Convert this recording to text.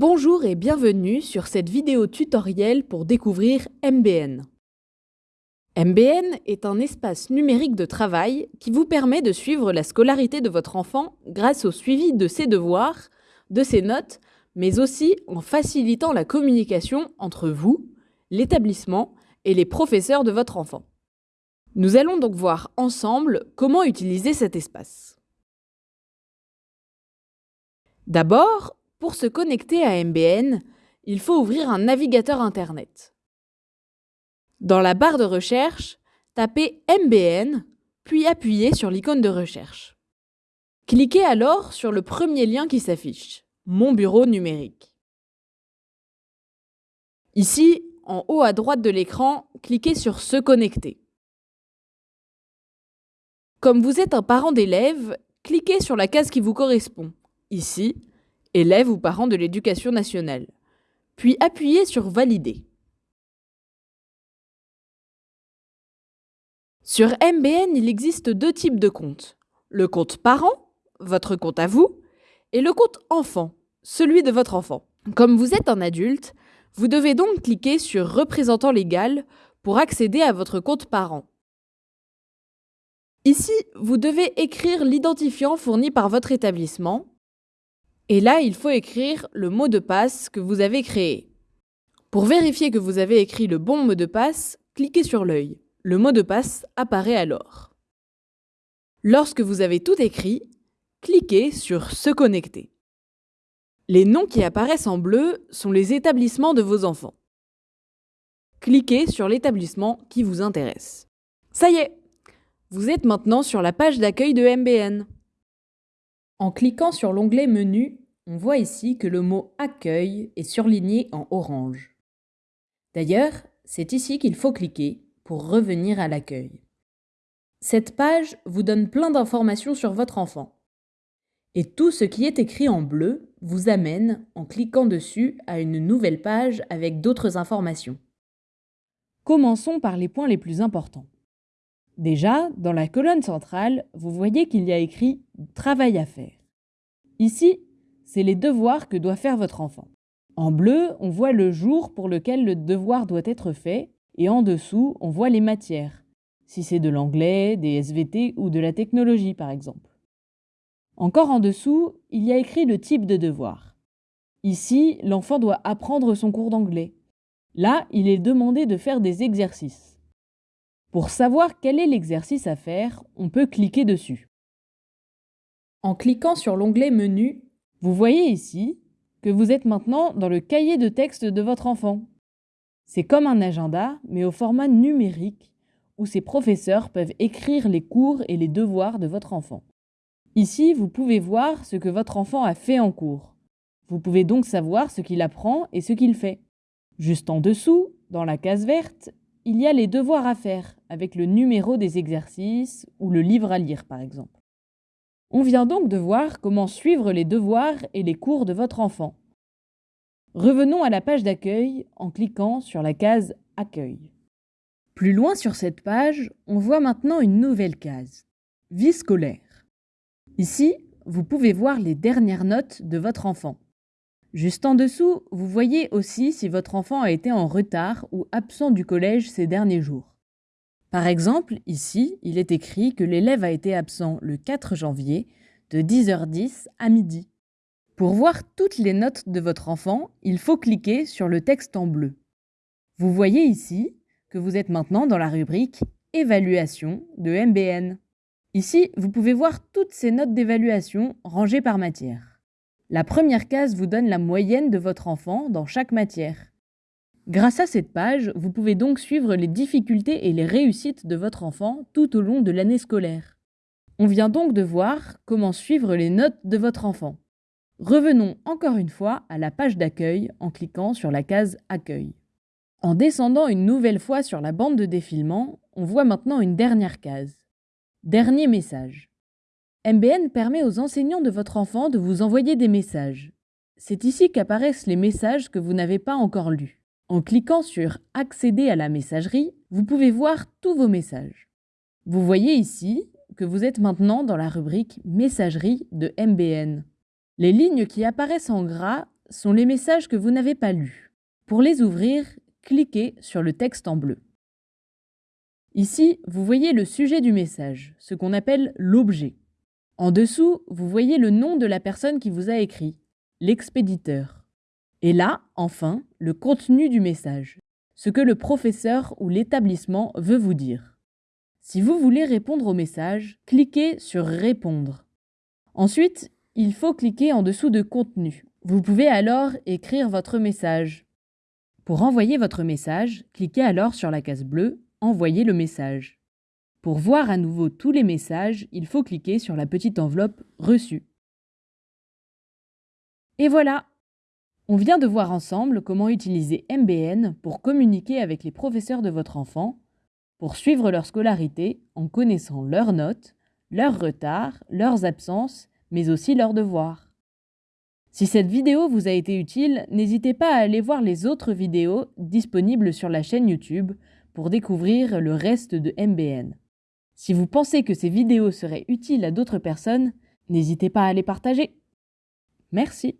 Bonjour et bienvenue sur cette vidéo tutoriel pour découvrir MBN. MBN est un espace numérique de travail qui vous permet de suivre la scolarité de votre enfant grâce au suivi de ses devoirs, de ses notes, mais aussi en facilitant la communication entre vous, l'établissement et les professeurs de votre enfant. Nous allons donc voir ensemble comment utiliser cet espace. D'abord, pour se connecter à MBN, il faut ouvrir un navigateur Internet. Dans la barre de recherche, tapez MBN, puis appuyez sur l'icône de recherche. Cliquez alors sur le premier lien qui s'affiche, Mon bureau numérique. Ici, en haut à droite de l'écran, cliquez sur Se connecter. Comme vous êtes un parent d'élève, cliquez sur la case qui vous correspond, ici, élève ou parent de l'éducation nationale, puis appuyez sur Valider. Sur MBN, il existe deux types de comptes. Le compte parent, votre compte à vous, et le compte enfant, celui de votre enfant. Comme vous êtes un adulte, vous devez donc cliquer sur Représentant légal pour accéder à votre compte parent. Ici, vous devez écrire l'identifiant fourni par votre établissement et là, il faut écrire le mot de passe que vous avez créé. Pour vérifier que vous avez écrit le bon mot de passe, cliquez sur l'œil. Le mot de passe apparaît alors. Lorsque vous avez tout écrit, cliquez sur Se connecter. Les noms qui apparaissent en bleu sont les établissements de vos enfants. Cliquez sur l'établissement qui vous intéresse. Ça y est, vous êtes maintenant sur la page d'accueil de MBN. En cliquant sur l'onglet Menu, on voit ici que le mot Accueil est surligné en orange. D'ailleurs, c'est ici qu'il faut cliquer pour revenir à l'accueil. Cette page vous donne plein d'informations sur votre enfant. Et tout ce qui est écrit en bleu vous amène, en cliquant dessus, à une nouvelle page avec d'autres informations. Commençons par les points les plus importants. Déjà, dans la colonne centrale, vous voyez qu'il y a écrit Travail à faire. Ici, c'est les devoirs que doit faire votre enfant. En bleu, on voit le jour pour lequel le devoir doit être fait, et en dessous, on voit les matières, si c'est de l'anglais, des SVT ou de la technologie par exemple. Encore en dessous, il y a écrit le type de devoir. Ici, l'enfant doit apprendre son cours d'anglais. Là, il est demandé de faire des exercices. Pour savoir quel est l'exercice à faire, on peut cliquer dessus. En cliquant sur l'onglet Menu, vous voyez ici que vous êtes maintenant dans le cahier de texte de votre enfant. C'est comme un agenda, mais au format numérique, où ses professeurs peuvent écrire les cours et les devoirs de votre enfant. Ici, vous pouvez voir ce que votre enfant a fait en cours. Vous pouvez donc savoir ce qu'il apprend et ce qu'il fait. Juste en dessous, dans la case verte, il y a les devoirs à faire, avec le numéro des exercices ou le livre à lire par exemple. On vient donc de voir comment suivre les devoirs et les cours de votre enfant. Revenons à la page d'accueil en cliquant sur la case Accueil. Plus loin sur cette page, on voit maintenant une nouvelle case, Vie scolaire. Ici, vous pouvez voir les dernières notes de votre enfant. Juste en dessous, vous voyez aussi si votre enfant a été en retard ou absent du collège ces derniers jours. Par exemple, ici, il est écrit que l'élève a été absent le 4 janvier de 10h10 à midi. Pour voir toutes les notes de votre enfant, il faut cliquer sur le texte en bleu. Vous voyez ici que vous êtes maintenant dans la rubrique Évaluation de MBN. Ici, vous pouvez voir toutes ces notes d'évaluation rangées par matière. La première case vous donne la moyenne de votre enfant dans chaque matière. Grâce à cette page, vous pouvez donc suivre les difficultés et les réussites de votre enfant tout au long de l'année scolaire. On vient donc de voir comment suivre les notes de votre enfant. Revenons encore une fois à la page d'accueil en cliquant sur la case Accueil. En descendant une nouvelle fois sur la bande de défilement, on voit maintenant une dernière case. Dernier message. MBN permet aux enseignants de votre enfant de vous envoyer des messages. C'est ici qu'apparaissent les messages que vous n'avez pas encore lus. En cliquant sur Accéder à la messagerie, vous pouvez voir tous vos messages. Vous voyez ici que vous êtes maintenant dans la rubrique Messagerie de MBN. Les lignes qui apparaissent en gras sont les messages que vous n'avez pas lus. Pour les ouvrir, cliquez sur le texte en bleu. Ici, vous voyez le sujet du message, ce qu'on appelle l'objet. En dessous, vous voyez le nom de la personne qui vous a écrit, l'expéditeur. Et là, enfin, le contenu du message, ce que le professeur ou l'établissement veut vous dire. Si vous voulez répondre au message, cliquez sur Répondre. Ensuite, il faut cliquer en dessous de Contenu. Vous pouvez alors écrire votre message. Pour envoyer votre message, cliquez alors sur la case bleue Envoyer le message. Pour voir à nouveau tous les messages, il faut cliquer sur la petite enveloppe Reçu. Et voilà On vient de voir ensemble comment utiliser MBN pour communiquer avec les professeurs de votre enfant, pour suivre leur scolarité en connaissant leurs notes, leurs retards, leurs absences, mais aussi leurs devoirs. Si cette vidéo vous a été utile, n'hésitez pas à aller voir les autres vidéos disponibles sur la chaîne YouTube pour découvrir le reste de MBN. Si vous pensez que ces vidéos seraient utiles à d'autres personnes, n'hésitez pas à les partager. Merci.